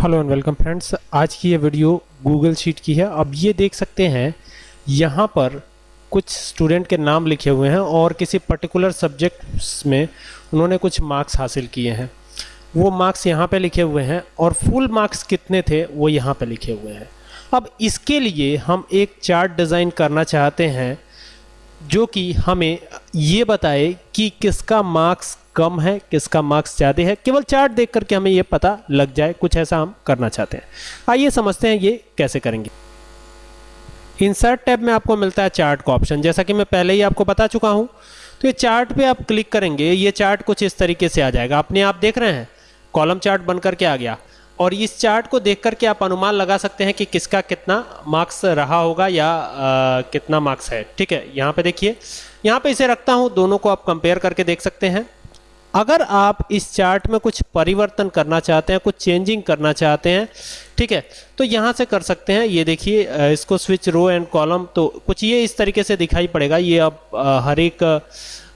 Hello and welcome friends, आज की ये वीडियो गूगल शीट की है। अब ये देख सकते हैं, यहाँ पर कुछ स्टूडेंट के नाम लिखे हुए हैं और किसी पर्टिकुलर सब्जेक्ट्स में उन्होंने कुछ मार्क्स हासिल किए हैं। वो मार्क्स यहाँ पे लिखे हुए हैं और फुल मार्क्स कितने थे, वो यहाँ पे लिखे हुए हैं। अब इसके लिए हम एक चार्ट डिज़ाइन करना चाहते हैं जो कि हमें ये बताए कि किसका मार्क्स कम है, किसका मार्क्स ज़्यादा है, केवल चार्ट देख करके हमें ये पता लग जाए, कुछ ऐसा हम करना चाहते हैं। आइए समझते हैं ये कैसे करेंगे। इंसर्ट टैब में आपको मिलता है चार्ट का ऑप्शन जैसा कि मैं पहले ही आपको बता चुका हूँ तो ये चार्ट पे आप क्लिक करेंगे, ये चार्ट कुछ इस तरीके से आ जाएगा। अपने आप देख रहे हैं, कॉलम चार्ट बन करके आ गया। और इस चार्ट को देख करके आप अनुमान लगा सकते हैं कि किसका कितना मार्क्स रहा होगा या आ, कितना मार्क्स है। ठीक है यहाँ पे देखिए। यहाँ पे इसे रखता हूँ दोनों को आप कंपेयर करके देख सकते हैं। अगर आप इस चार्ट में कुछ परिवर्तन करना चाहते हैं, कुछ चेंजिंग करना चाहते हैं, ठीक है तो यहाँ से कर सकते हैं। ये देखिए इसको स्विच रो एंड कॉलम तो कुछ ये इस तरीके से दिखाई पड़ेगा। ये अब हर एक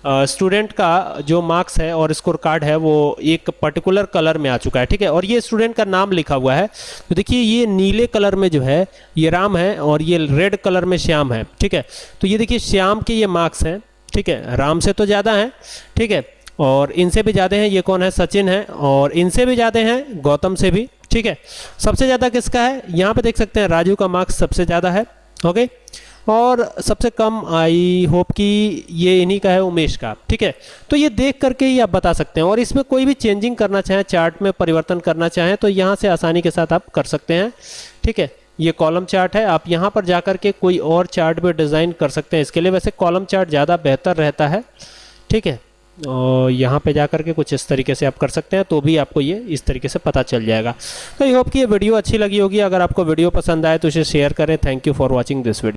स्टूडेंट का जो मार्क्स है और स्कोर कार्ड है, वो एक पर्टिकुलर कलर में आ चुका है, ठीक है? और ये स्टूडेंट का नाम लिखा हुआ है। तो देखिए, ये नीले कलर में जो है, ये राम है और ये रेड कलर में श्याम है, ठीक है? तो ये देखिए, श्याम के ये मार्क्स हैं, ठीक है? राम से तो ज़्यादा हैं, ठीक है? और इनसे भी ज़्यादा हैं, ये कौन है? सचिन है और इनसे भी ज़्यादा हैं गौतम से भी, ठीक है? सबसे ज़्यादा किसका है? यहाँ पे देख सकते हैं, राजू का मार्क्स सबसे ज़्यादा है ओके और सबसे कम, आई होप कि ये इन्हीं का है, उमेश का, ठीक है? तो ये देख करके ही आप बता सकते हैं और इसमें कोई भी चेंजिंग करना चाहें चार्ट में परिवर्तन करना चाहें तो यहाँ से आसानी के साथ आप कर सकते हैं, ठीक है? ये कॉलम चार्ट है, आप यहाँ पर जाकर के कोई और चार्ट भी डिज़ाइन कर सकते हैं, इसके लिए वैसे कॉलम चार्ट ज़्यादा बेहतर रहता है, ठीक है? और यहाँ पे जा के कुछ इस तरीके से आप कर सकते हैं तो भी आपको ये इस तरीके से पता चल जाएगा। तो आई होप कि ये वीडियो अच्छी लगी होगी। अगर आपको वीडियो पसंद आए तो इसे शेयर करें। Thank you for watching this video